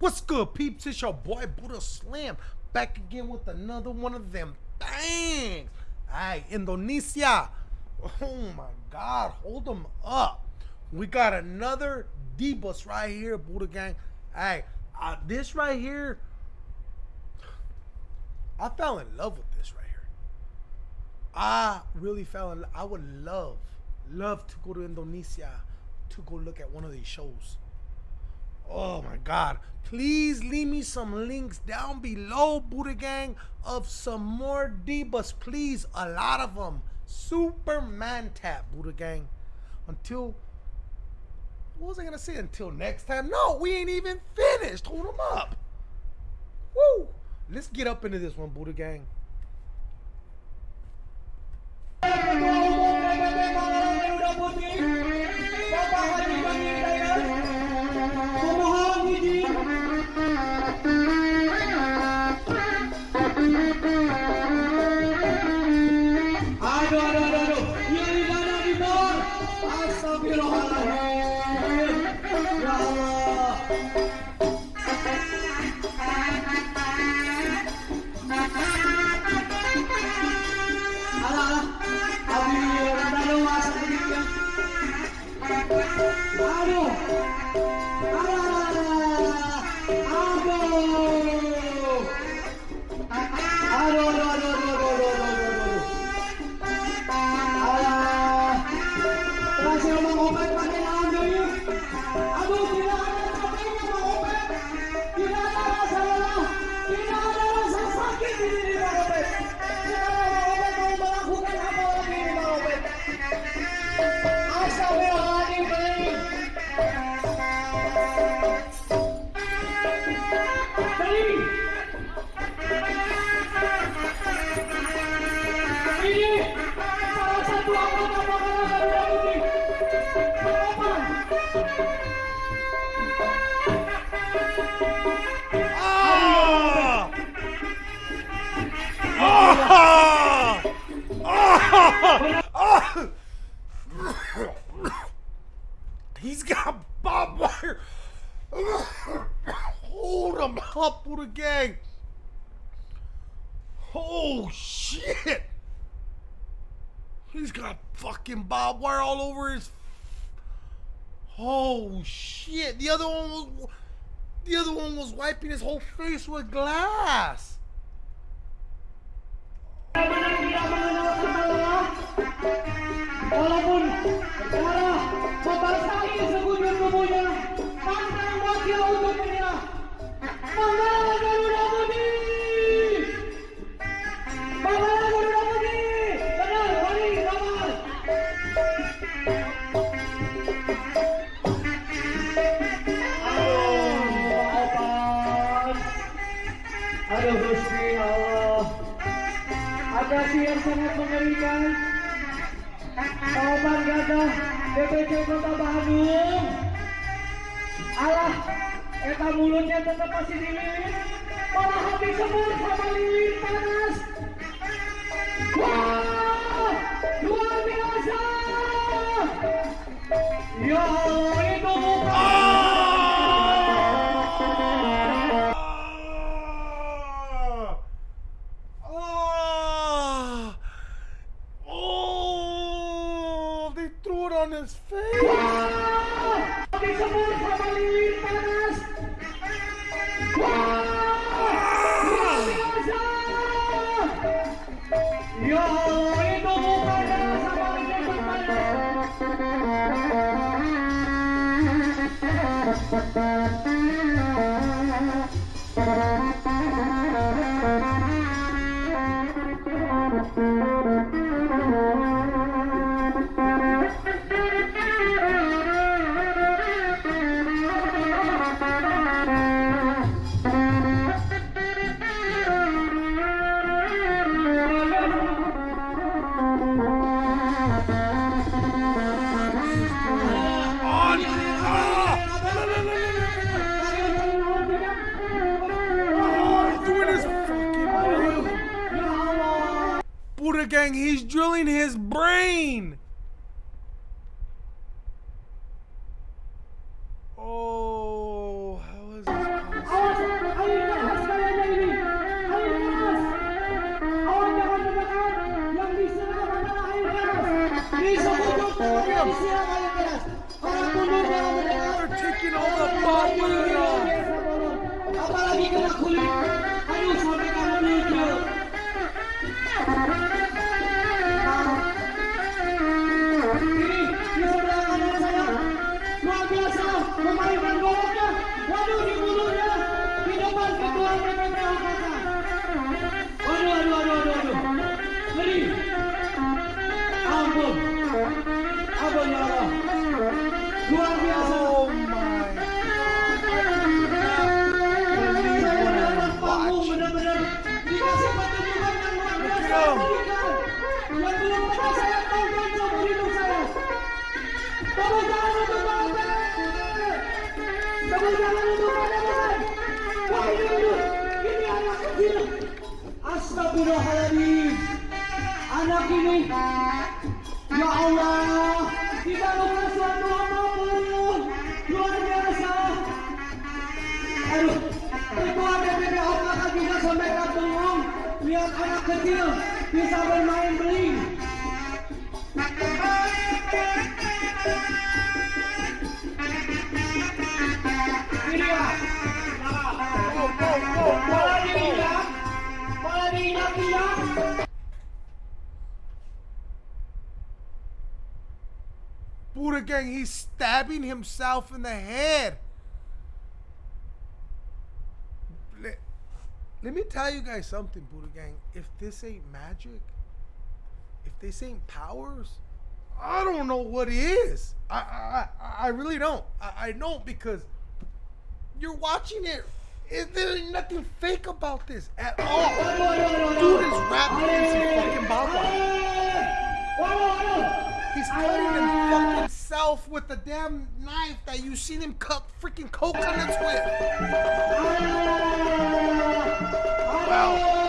What's good, peeps? It's your boy Buddha Slam back again with another one of them bangs. Alright, Indonesia. Oh my god, hold them up. We got another Debus right here, Buddha Gang. Hey, uh, this right here, I fell in love with this right here. I really fell in love. I would love, love to go to Indonesia to go look at one of these shows. Oh my God. Please leave me some links down below, Buddha Gang, of some more Divas. Please, a lot of them. Superman tap, Buddha Gang. Until, what was I going to say? Until next time? No, we ain't even finished. Hold them up. Woo. Let's get up into this one, Buddha Gang. Aduh. Aduh. He's got barbed wire. Hold him up, Buddha Gang. Oh shit! He's got fucking barbed wire all over his. Oh shit! The other one was. The other one was wiping his whole face with glass. Walaupun negara membasahi sekujur tubuhnya, pantang wakil untuk menyerah. Manggala Garuda Putih! Manggala Garuda Putih! Benar, Wali, kabar. Aduh, maafkan. Aduh, Gusti Allah. Atraksi yang sangat mengerikan. Kawasan Gagah DPC Kota Bandung. Alah Eta mulutnya tetap masih dililit Malah hati semut sama Disebut sama Panas. Panas. Thank you. Buddha Gang, he's drilling his brain. Oh, how is this They're taking all the. Astagfirullahaladzim Anak ini Ya Allah Kita bukan suatu apa pun Luar biasa Aduh Ibu ada otak juga sampai bengong Lihat anak kecil Bisa bermain beling Buddha Gang, he's stabbing himself in the head. Let, let me tell you guys something, Buddha Gang. If this ain't magic, if this ain't powers, I don't know what it is. I, I, I really don't. I, I don't because you're watching it. There ain't nothing fake about this at all. Dude is rapping in some fucking baba. He's cutting him fucking himself with the damn knife that you seen him cut freaking coconuts with. Wow.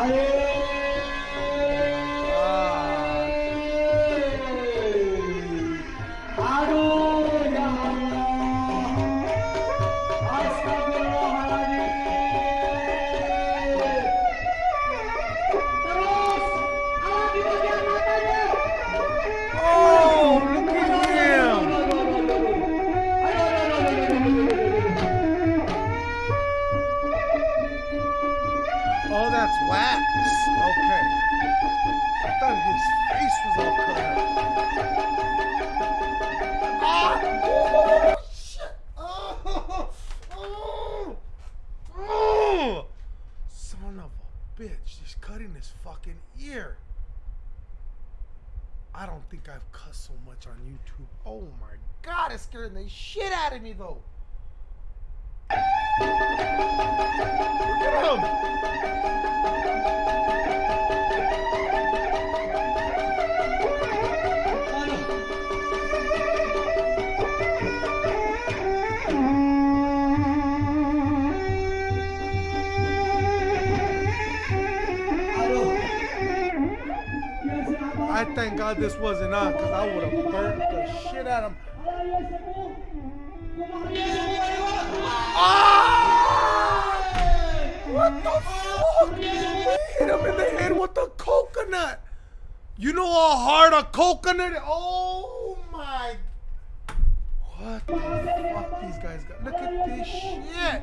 Aduh, think so much on YouTube. Oh my god, it's scaring the shit out of me though. This wasn't on because I would have burnt the shit out of him. Ah! What the fuck? He hit him in the head with a coconut. You know how hard a coconut? Is? Oh my! What the fuck these guys got? Look at this shit.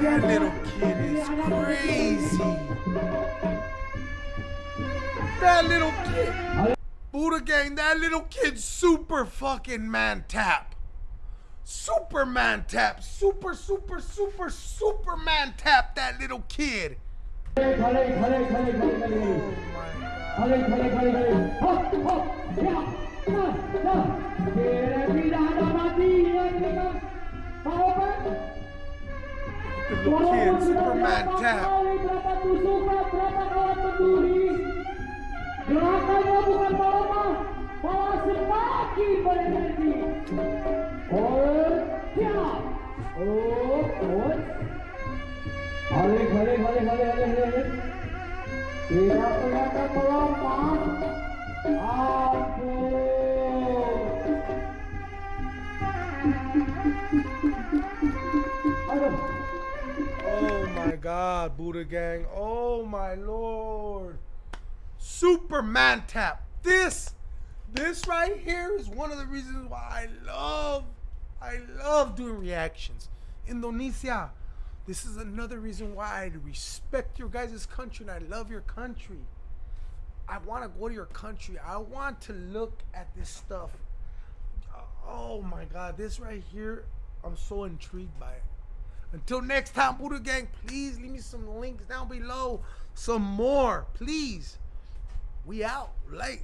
That little kid is crazy. That little kid. Buddha gang, that little kid super fucking man tap. Superman tap. Super, super, super, Superman tap that little kid. Oh my God. The little kid, Superman tap. Berapa tusuk, berapa kawan peduli. Gerakannya bukan bawa, bawa semakin berenergi. Oh, siap. Oh, oh. Hale, hale, hale, hale, hale, hale. Tidak kelihatan. Ampun. Aduh. God, Buddha Gang. Oh my Lord. Superman tap. This, this right here is one of the reasons why I love, I love doing reactions. Indonesia. This is another reason why I respect your guys' country and I love your country. I want to go to your country. I want to look at this stuff. Oh my God, this right here, I'm so intrigued by it. Until next time, Buddha Gang, please leave me some links down below. Some more, please. We out late.